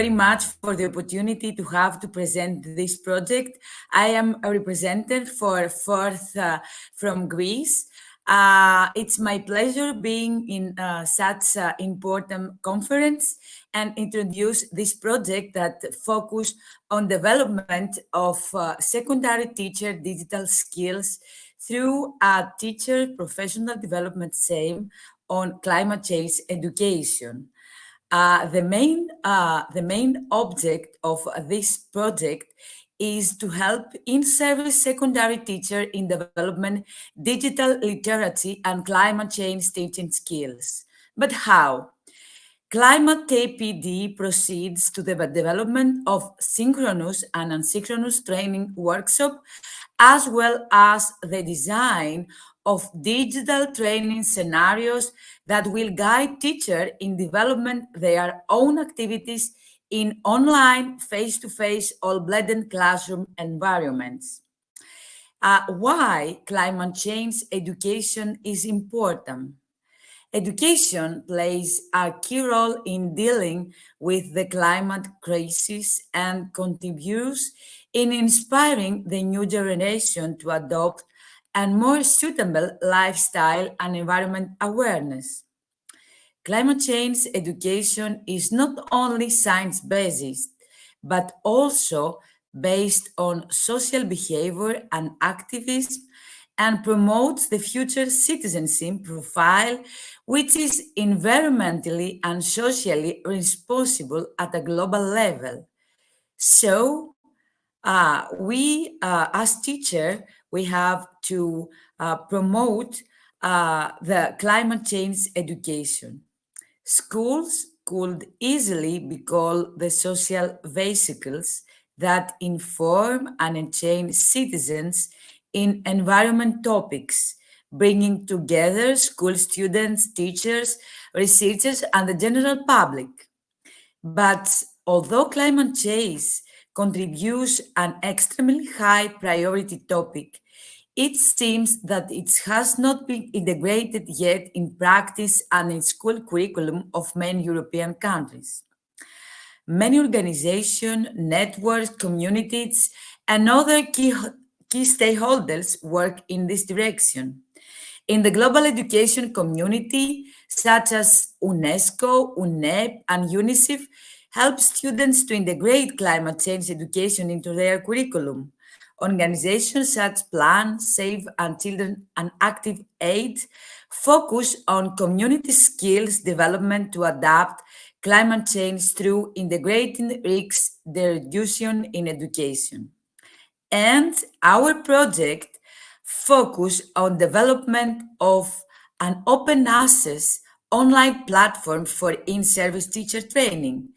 very much for the opportunity to have to present this project. I am a representative for Fourth uh, from Greece. Uh, it's my pleasure being in uh, such an important conference and introduce this project that focus on development of uh, secondary teacher digital skills through a teacher professional development SAME on climate change education. Uh, the main uh, the main object of this project is to help in-service secondary teacher in development digital literacy and climate change teaching skills. But how? Climate TPD proceeds to the development of synchronous and asynchronous training workshop, as well as the design of digital training scenarios that will guide teachers in development their own activities in online, face-to-face, -face, all blended classroom environments. Uh, why climate change education is important? Education plays a key role in dealing with the climate crisis and contributes in inspiring the new generation to adopt a more suitable lifestyle and environment awareness. Climate change education is not only science-based, but also based on social behavior and activism and promotes the future citizenship profile, which is environmentally and socially responsible at a global level. So uh, we, uh, as teacher, we have to uh, promote uh, the climate change education. Schools could easily be called the social vesicles that inform and entertain citizens in environment topics, bringing together school students, teachers, researchers, and the general public. But although climate change contributes an extremely high priority topic it seems that it has not been integrated yet in practice and in school curriculum of many European countries. Many organizations, networks, communities, and other key, key stakeholders work in this direction. In the global education community, such as UNESCO, UNEP, and UNICEF, help students to integrate climate change education into their curriculum Organizations such Plan, Save and Children and Active Aid focus on community skills development to adapt climate change through integrating risk reduction in education. And our project focus on development of an open access online platform for in-service teacher training.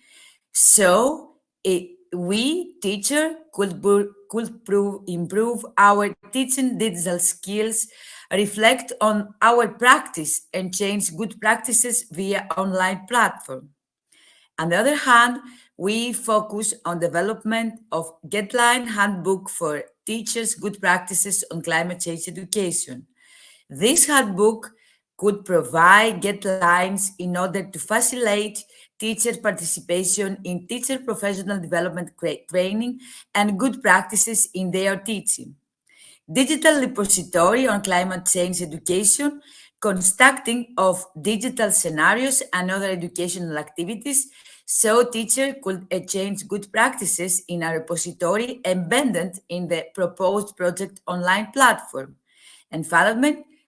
So it, we, teacher, could could prove, improve our teaching digital skills, reflect on our practice and change good practices via online platform. On the other hand, we focus on development of guideline handbook for teachers good practices on climate change education. This handbook could provide guidelines in order to facilitate teacher participation in teacher professional development training and good practices in their teaching. Digital repository on climate change education, constructing of digital scenarios and other educational activities so teacher could exchange good practices in a repository embedded in the proposed project online platform. And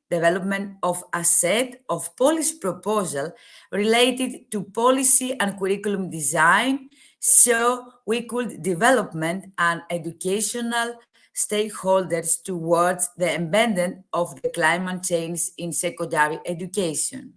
development of a set of policy proposal related to policy and curriculum design so we could development and educational stakeholders towards the embedding of the climate change in secondary education.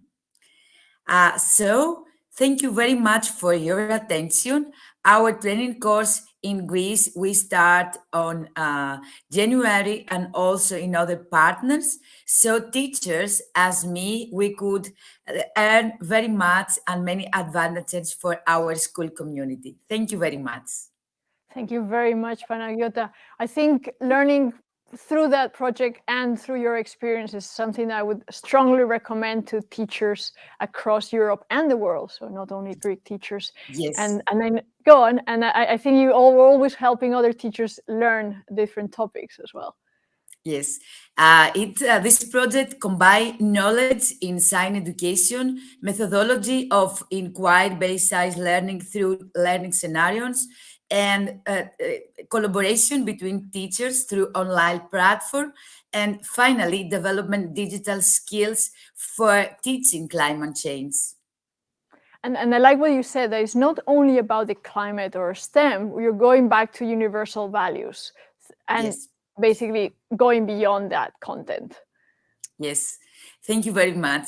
Uh, so thank you very much for your attention. Our training course in Greece, we start on uh, January and also in other partners. So teachers, as me, we could uh, earn very much and many advantages for our school community. Thank you very much. Thank you very much, Panagiota. I think learning through that project and through your experience is something I would strongly recommend to teachers across Europe and the world. So not only Greek teachers. Yes. And and then go on. And I, I think you all were always helping other teachers learn different topics as well. Yes, uh, it uh, this project combine knowledge in science education, methodology of inquiry-based science learning through learning scenarios, and uh, uh, collaboration between teachers through online platform, and finally development digital skills for teaching climate change. And, and I like what you said, that it's not only about the climate or STEM, you're going back to universal values. And yes. basically going beyond that content. Yes, thank you very much.